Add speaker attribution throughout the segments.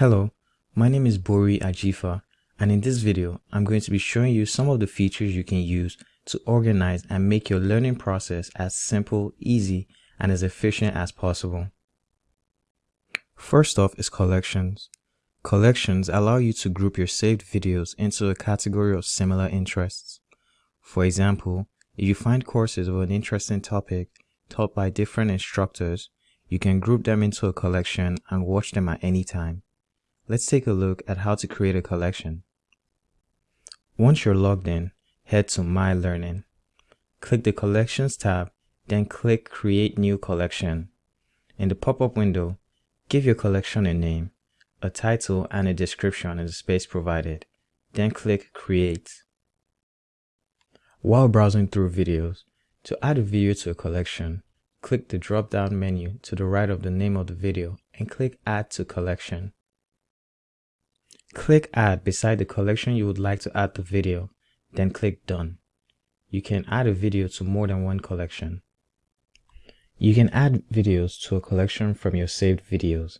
Speaker 1: Hello, my name is Bori Ajifa and in this video I'm going to be showing you some of the features you can use to organize and make your learning process as simple, easy, and as efficient as possible. First off is collections. Collections allow you to group your saved videos into a category of similar interests. For example, if you find courses of an interesting topic taught by different instructors, you can group them into a collection and watch them at any time. Let's take a look at how to create a collection. Once you're logged in, head to My Learning. Click the Collections tab, then click Create New Collection. In the pop-up window, give your collection a name, a title and a description in the space provided. Then click Create. While browsing through videos, to add a video to a collection, click the drop-down menu to the right of the name of the video and click Add to Collection. Click Add beside the collection you would like to add the video, then click Done. You can add a video to more than one collection. You can add videos to a collection from your saved videos.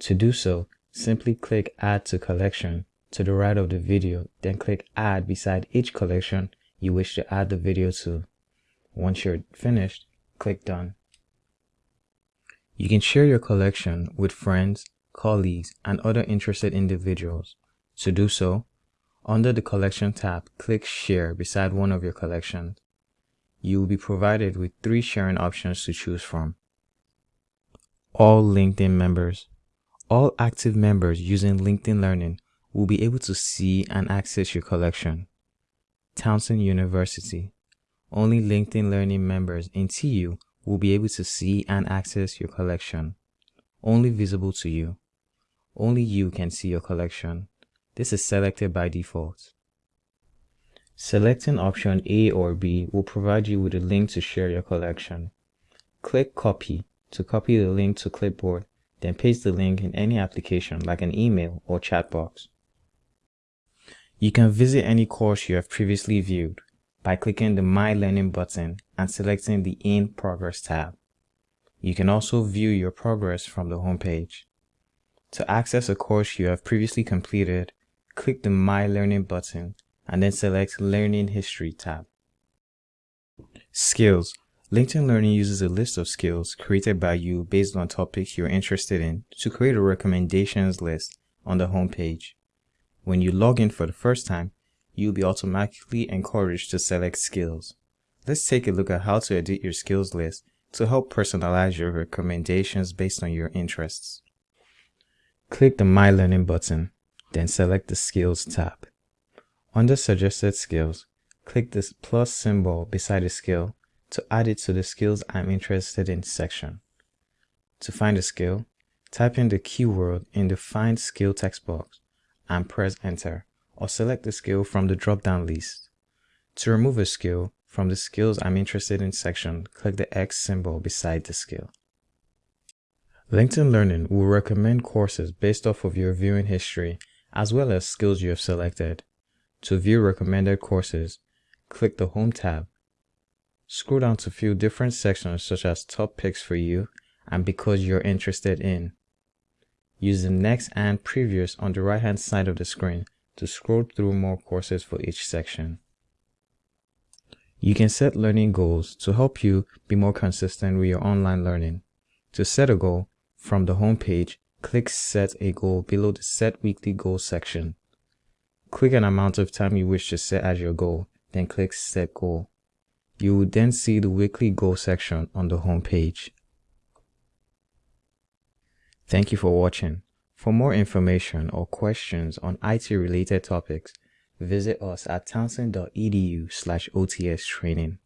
Speaker 1: To do so, simply click Add to Collection to the right of the video, then click Add beside each collection you wish to add the video to. Once you're finished, click Done. You can share your collection with friends, colleagues, and other interested individuals. To do so, under the Collection tab, click Share beside one of your collections. You will be provided with three sharing options to choose from. All LinkedIn members. All active members using LinkedIn Learning will be able to see and access your collection. Townsend University. Only LinkedIn Learning members in TU will be able to see and access your collection. Only visible to you. Only you can see your collection. This is selected by default. Selecting option A or B will provide you with a link to share your collection. Click Copy to copy the link to clipboard, then paste the link in any application like an email or chat box. You can visit any course you have previously viewed by clicking the My Learning button and selecting the In Progress tab. You can also view your progress from the homepage. To access a course you have previously completed, click the My Learning button and then select Learning History tab. Skills. LinkedIn Learning uses a list of skills created by you based on topics you're interested in to create a recommendations list on the homepage. When you log in for the first time, you'll be automatically encouraged to select skills. Let's take a look at how to edit your skills list to help personalize your recommendations based on your interests. Click the My Learning button, then select the Skills tab. Under Suggested Skills, click the plus symbol beside the skill to add it to the Skills I'm interested in section. To find a skill, type in the keyword in the Find Skill text box and press Enter, or select the skill from the drop-down list. To remove a skill from the Skills I'm interested in section, click the X symbol beside the skill. LinkedIn Learning will recommend courses based off of your viewing history as well as skills you have selected. To view recommended courses, click the Home tab. Scroll down to few different sections such as Top Picks for you and Because you're interested in. Use the Next and Previous on the right hand side of the screen to scroll through more courses for each section. You can set learning goals to help you be more consistent with your online learning. To set a goal, from the home page, click Set a Goal below the Set Weekly Goal section. Click an amount of time you wish to set as your goal, then click Set Goal. You will then see the weekly goal section on the home page. Thank you for watching. For more information or questions on IT related topics, visit us at townsend.edu slash OTS training.